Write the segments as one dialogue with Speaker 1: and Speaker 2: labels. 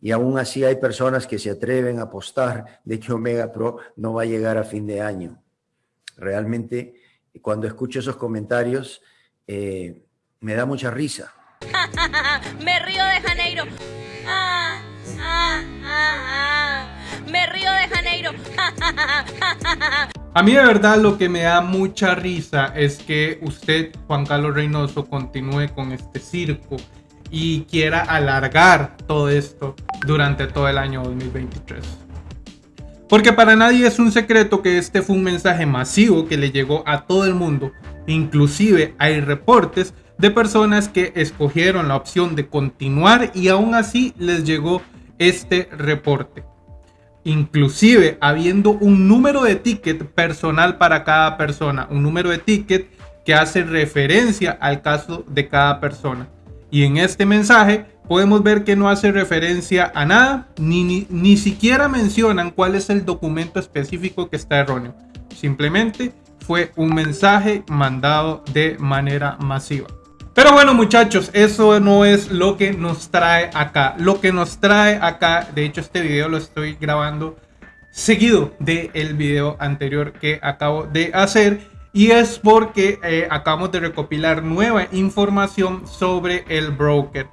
Speaker 1: Y aún así hay personas que se atreven a apostar de que Omega Pro no va a llegar a fin de año. Realmente, cuando escucho esos comentarios, eh, me da mucha risa.
Speaker 2: Me río de Janeiro. Ah, ah, ah, Me río de Janeiro.
Speaker 3: A mí de verdad lo que me da mucha risa es que usted, Juan Carlos Reynoso, continúe con este circo y quiera alargar todo esto durante todo el año 2023. Porque para nadie es un secreto que este fue un mensaje masivo que le llegó a todo el mundo. Inclusive hay reportes de personas que escogieron la opción de continuar y aún así les llegó este reporte inclusive habiendo un número de ticket personal para cada persona, un número de ticket que hace referencia al caso de cada persona. Y en este mensaje podemos ver que no hace referencia a nada, ni, ni, ni siquiera mencionan cuál es el documento específico que está erróneo. Simplemente fue un mensaje mandado de manera masiva. Pero bueno muchachos, eso no es lo que nos trae acá. Lo que nos trae acá, de hecho este video lo estoy grabando seguido del el video anterior que acabo de hacer. Y es porque eh, acabamos de recopilar nueva información sobre el broker.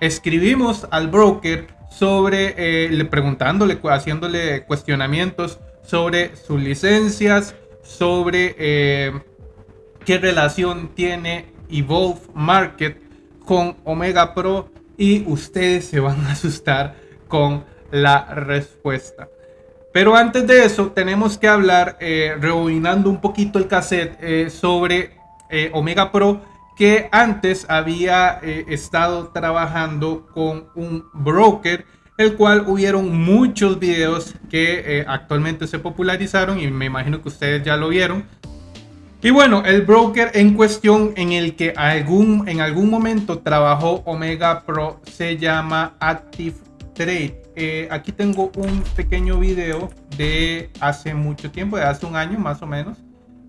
Speaker 3: Escribimos al broker sobre, eh, preguntándole, haciéndole cuestionamientos sobre sus licencias, sobre eh, qué relación tiene Evolve Market con Omega Pro y ustedes se van a asustar con la respuesta. Pero antes de eso tenemos que hablar, eh, un poquito el cassette eh, sobre Omega Pro que antes había eh, estado trabajando con un broker el cual hubieron muchos videos que actualmente se popularizaron y me imagino que ustedes ya lo vieron y bueno, el broker en cuestión en el que algún, en algún momento trabajó Omega Pro se llama Active Trade. Eh, aquí tengo un pequeño video de hace mucho tiempo, de hace un año más o menos,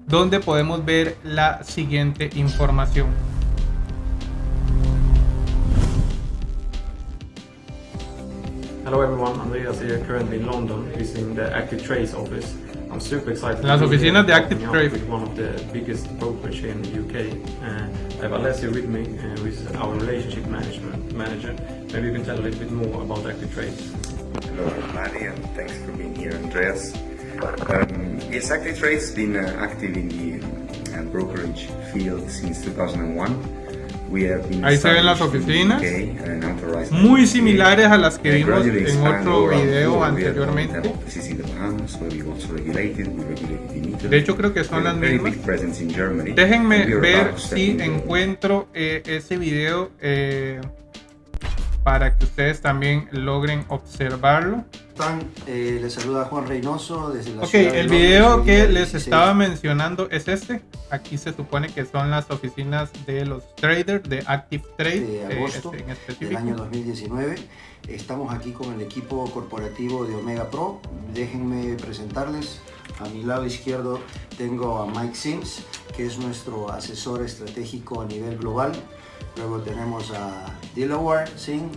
Speaker 3: donde podemos ver la siguiente información.
Speaker 4: Hello everyone, Andreas here currently in London visiting the Active Trades office. I'm super excited
Speaker 3: Las oficinas de Active Trade.
Speaker 4: With one of the biggest brokers here in the UK. Uh, I have Alessia with me, uh, who is our relationship management manager. Maybe you can tell a little bit more about Active Trade.
Speaker 5: Hello, Maddie, and thanks for being here, Andreas. Um, yes, Active Trade's been uh, active in the uh, brokerage field since 2001.
Speaker 3: Ahí se ven las oficinas, muy similares a las que vimos en otro video anteriormente. De hecho creo que son las mismas. Déjenme ver si encuentro eh, ese video eh, para que ustedes también logren observarlo.
Speaker 1: Eh, les saluda Juan Reynoso desde la
Speaker 3: Ok, el video que les estaba mencionando es este. Aquí se supone que son las oficinas de los traders de Active Trade.
Speaker 1: De eh, agosto este, en específico. del año 2019. Estamos aquí con el equipo corporativo de Omega Pro. Déjenme presentarles. A mi lado izquierdo tengo a Mike Sims, que es nuestro asesor estratégico a nivel global. Luego tenemos a Delaware Singh,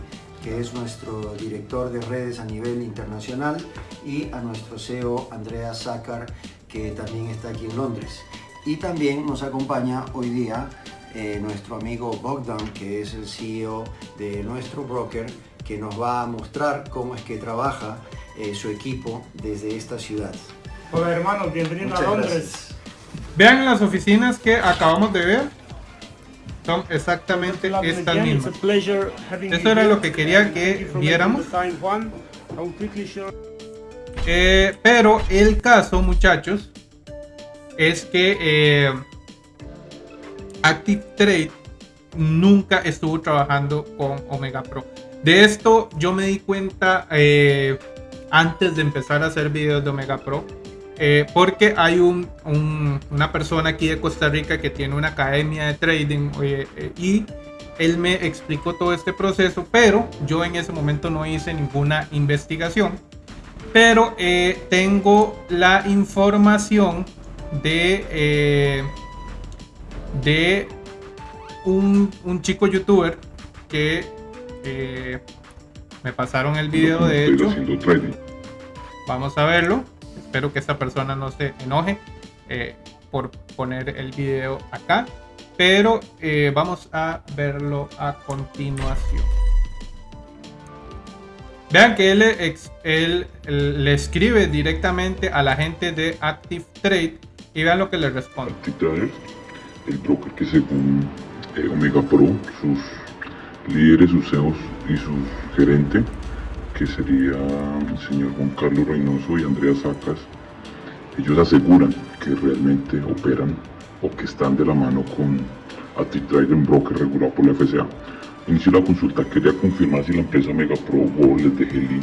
Speaker 1: que es nuestro director de redes a nivel internacional, y a nuestro CEO Andrea Sácar, que también está aquí en Londres. Y también nos acompaña hoy día eh, nuestro amigo Bogdan, que es el CEO de nuestro broker, que nos va a mostrar cómo es que trabaja eh, su equipo desde esta ciudad.
Speaker 6: Hola hermanos, bienvenidos a Londres.
Speaker 3: Vean las oficinas que acabamos de ver son exactamente estas mismas. Esto era lo que quería que viéramos. Eh, pero el caso, muchachos, es que eh, Active Trade nunca estuvo trabajando con Omega Pro. De esto yo me di cuenta eh, antes de empezar a hacer videos de Omega Pro. Eh, porque hay un, una persona aquí de Costa Rica que tiene una academia de trading eh, y él me explicó todo este proceso, pero yo en ese momento no hice ninguna investigación. Pero tengo la información de, de un, chico youtuber que Me pasaron el video de hecho. Vamos a verlo. Espero que esta persona no se enoje eh, por poner el video acá. Pero eh, vamos a verlo a continuación. Vean que él, él, le escribe directamente a la gente de Active Trade y vean lo que le responde.
Speaker 7: Active el broker que según eh, Omega Pro, sus líderes, sus CEOs y su gerente, que sería el señor Juan Carlos Reynoso y Andrea Sacas, ellos aseguran que realmente operan o que están de la mano con Active un broker regulado por la FCA. Inició la consulta, quería confirmar si la empresa Omega Pro Wallet de Heli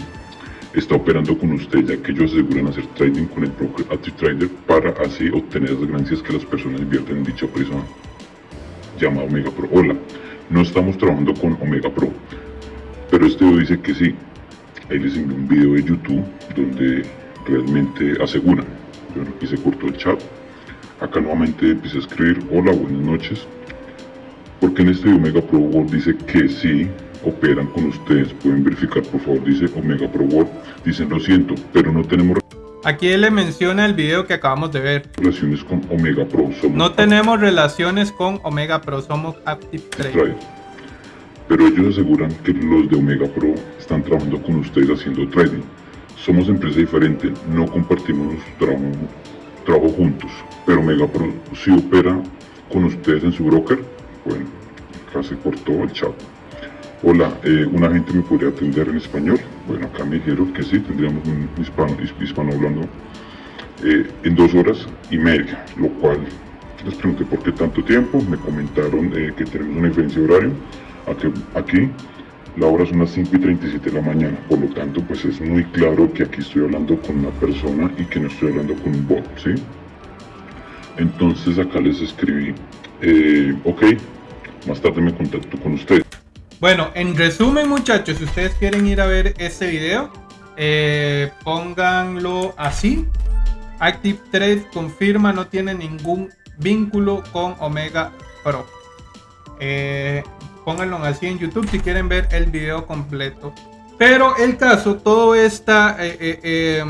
Speaker 7: está operando con usted, ya que ellos aseguran hacer trading con el broker Trader para así obtener las ganancias que las personas invierten en dicha empresa llamada Omega Pro. Hola, no estamos trabajando con Omega Pro, pero este dice que sí. Ahí les envié un video de YouTube donde realmente aseguran. Bueno, aquí se cortó el chat. Acá nuevamente empecé a escribir, hola, buenas noches. Porque en este Omega Pro World dice que sí operan con ustedes. Pueden verificar, por favor, dice Omega Pro World. Dicen, lo siento, pero no tenemos...
Speaker 3: Aquí él le menciona el video que acabamos de ver.
Speaker 7: Relaciones con Omega Pro.
Speaker 3: no tenemos relaciones con Omega Pro, somos Active Trade.
Speaker 7: Pero ellos aseguran que los de Omega Pro están trabajando con ustedes haciendo trading. Somos empresa diferente, no compartimos trabajo, trabajo juntos. Pero Omega Pro sí opera con ustedes en su broker. Bueno, acá se cortó el chat. Hola, eh, ¿un agente me podría atender en español? Bueno, dijeron que sí, tendríamos un hispano, hispano hablando eh, en dos horas y media, lo cual les pregunté por qué tanto tiempo, me comentaron eh, que tenemos una diferencia de horario, aquí, aquí la hora son las 5 y 37 de la mañana, por lo tanto pues es muy claro que aquí estoy hablando con una persona y que no estoy hablando con un bot, ¿sí? Entonces acá les escribí, ok, más tarde me contacto con ustedes.
Speaker 3: Bueno, en resumen muchachos, si ustedes quieren ir a ver este video, eh, pónganlo así. Active Trade confirma no tiene ningún vínculo con Omega Pro. Eh, pónganlo así en YouTube si quieren ver el video completo. Pero el caso, todo esta, eh,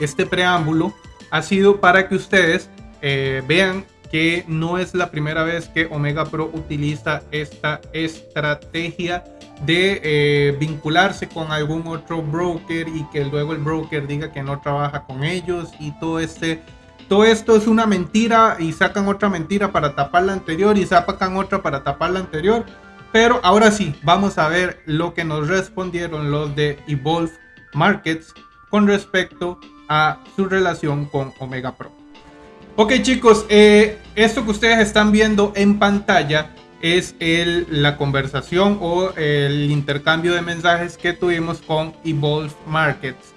Speaker 3: este preámbulo ha sido para que ustedes vean que no es la primera vez que Omega Pro utiliza esta estrategia de eh, vincularse con algún otro broker y que luego el broker diga que no trabaja con ellos y todo este todo esto es una mentira y sacan otra mentira para tapar la anterior y sacan otra para tapar la anterior. Pero ahora sí vamos a ver lo que nos respondieron los de Evolve Markets con respecto a su relación con Omega Pro Ok chicos, eh, esto que ustedes están viendo en pantalla es la conversación o el intercambio de mensajes que tuvimos con Evolve Markets,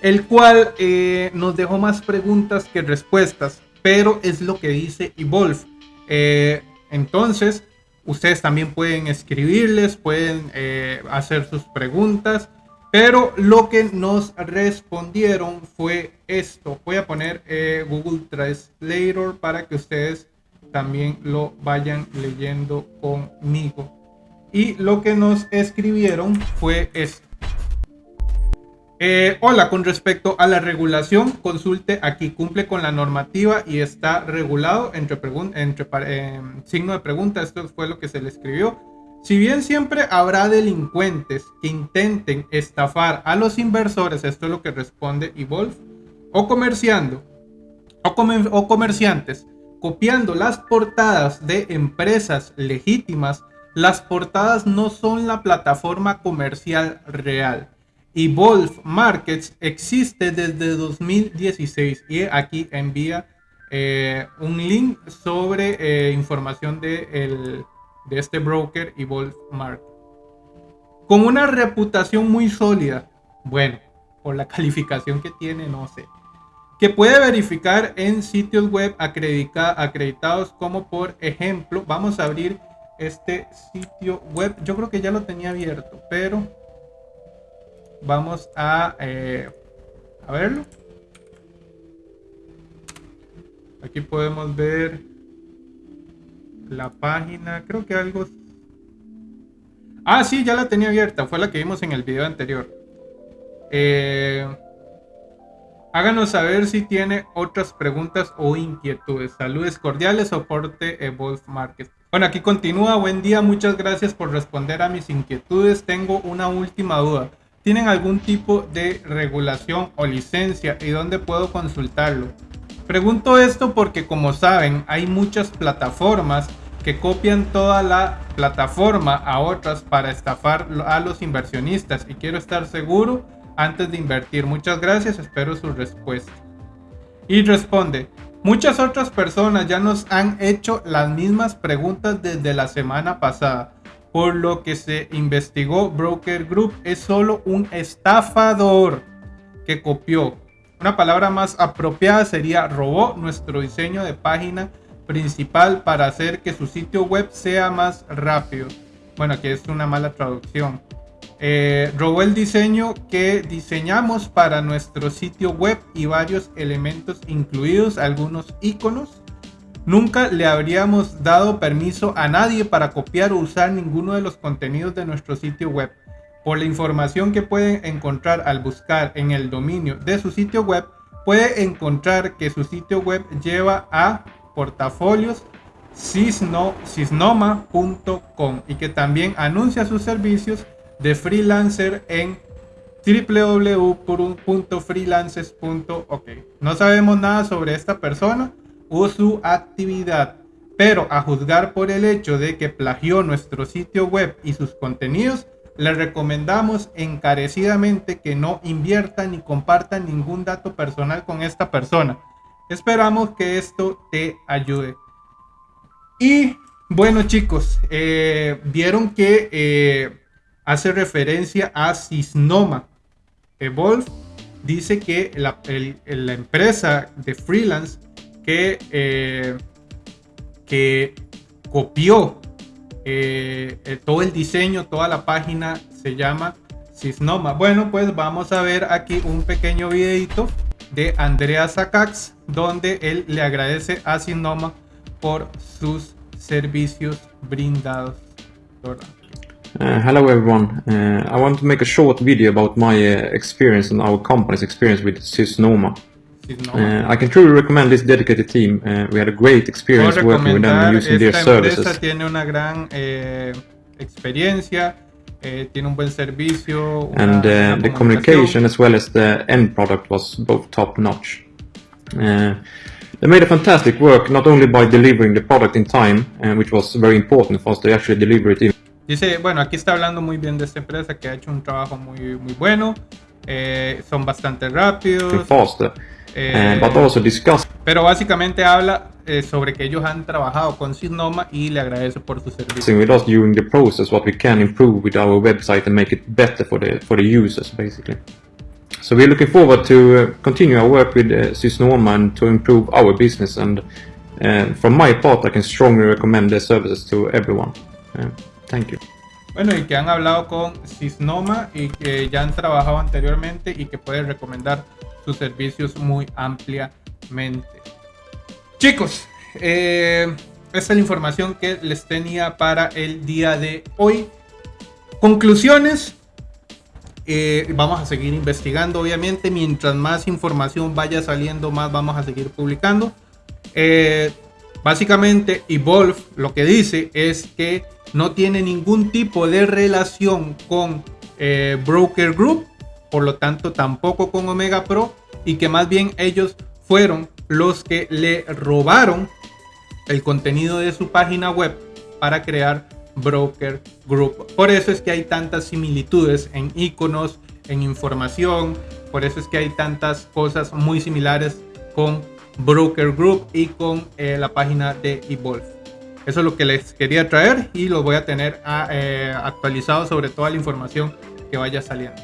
Speaker 3: el cual eh, nos dejó más preguntas que respuestas, pero es lo que dice Evolve. Eh, entonces, ustedes también pueden escribirles, pueden hacer sus preguntas pero lo que nos respondieron fue esto. Voy a poner eh, Google Translator para que ustedes también lo vayan leyendo conmigo. Y lo que nos escribieron fue esto. Eh, hola, con respecto a la regulación, consulte aquí, cumple con la normativa y está regulado entre, entre eh, signo de pregunta. Esto fue lo que se le escribió. Si bien siempre habrá delincuentes que intenten estafar a los inversores, esto es lo que responde Evolve, o comerciando, o, comerciantes, copiando las portadas de empresas legítimas, las portadas no son la plataforma comercial real. Evolve Markets existe desde 2016 y aquí envía eh, un link sobre eh, información de el de este broker y Mark. Con una reputación muy sólida, bueno, por la calificación que tiene, no sé, que puede verificar en sitios web acreditados como por ejemplo, vamos a abrir este sitio web, yo creo que ya lo tenía abierto, pero vamos a, eh, a verlo. Aquí podemos ver la página, creo que algo... Ah, sí, ya la tenía abierta. Fue la que vimos en el video anterior. Eh, háganos saber si tiene otras preguntas o inquietudes. Saludes cordiales, soporte Evolve Market. Bueno, aquí continúa. Buen día, muchas gracias por responder a mis inquietudes. Tengo una última duda. ¿Tienen algún tipo de regulación o licencia y dónde puedo consultarlo? Pregunto esto porque como saben hay muchas plataformas que copian toda la plataforma a otras para estafar a los inversionistas y quiero estar seguro antes de invertir. Muchas gracias, espero su respuesta. Y responde, muchas otras personas ya nos han hecho las mismas preguntas desde la semana pasada. Por lo que se investigó, Broker Group es solo un estafador que copió. Una palabra más apropiada sería robó nuestro diseño de página principal para hacer que su sitio web sea más rápido. Bueno, aquí es una mala traducción. Eh, robó el diseño que diseñamos para nuestro sitio web y varios elementos incluidos algunos iconos. Nunca le habríamos dado permiso a nadie para copiar o usar ninguno de los contenidos de nuestro sitio web. Por la información que pueden encontrar al buscar en el dominio de su sitio web, puede encontrar que su sitio web lleva a portafolios cisnoma.com y que también anuncia sus servicios de freelancer en www.freelancers.ok. No sabemos nada sobre esta persona o su actividad, pero a juzgar por el hecho de que plagió nuestro sitio web y sus contenidos, le recomendamos encarecidamente que no inviertan ni compartan ningún dato personal con esta persona Esperamos que esto te ayude. Y bueno chicos, eh, vieron que eh, hace referencia a Cisnoma. Evolve dice que la, empresa de freelance eh, que copió todo el diseño, toda la página se llama Cisnoma. Bueno, pues vamos a ver aquí un pequeño videito de Andrea Sakax, donde él le agradece a Sinoma por sus servicios brindados.
Speaker 4: Uh, hello everyone, uh, I want to make a short video about my uh, experience and our company's experience with Sysnoma. Uh, I can truly recommend this dedicated team. Uh, we had a great experience working with them and using their services.
Speaker 3: tiene una gran eh, experiencia eh, tiene un buen servicio.
Speaker 4: And uh, the communication as well as the end product was both top notch. Uh, they made a fantastic work not only by delivering the product in time, uh, which was very important for us to actually deliver it in.
Speaker 3: Dice, bueno, aquí está hablando muy bien de esta empresa que ha hecho un trabajo muy, muy bueno. Eh, son bastante rápidos.
Speaker 4: Faster. Eh, but also discuss.
Speaker 3: Pero básicamente habla eh, sobre que ellos han trabajado con Signoma y le agradece por su servicio.
Speaker 4: with us during the process what we can improve with our website and make it better for the for the users basically. So we're looking forward to uh, continue our work with uh, Sysnoma and to improve our business and uh, from my part I can strongly recommend their services to everyone. Uh, thank you.
Speaker 3: Bueno, y que han hablado con Sysnoma y que ya han trabajado anteriormente y que pueden recomendar sus servicios muy ampliamente. Chicos, eh, esta es la información que les tenía para el día de hoy. Conclusiones. Eh, vamos a seguir investigando, obviamente. Mientras más información vaya saliendo, más vamos a seguir publicando. Eh, básicamente, Evolve lo que dice es que no tiene ningún tipo de relación con Broker Group, por lo tanto, tampoco con Omega Pro, y que más bien ellos fueron los que le robaron el contenido de su página web para crear Broker Group. Por eso es que hay tantas similitudes en iconos, en información, por eso es que hay tantas cosas muy similares con Broker Group y con eh, la página de Evolve. Eso es lo que les quería traer y lo voy a tener ah, eh, actualizado sobre toda la información que vaya saliendo.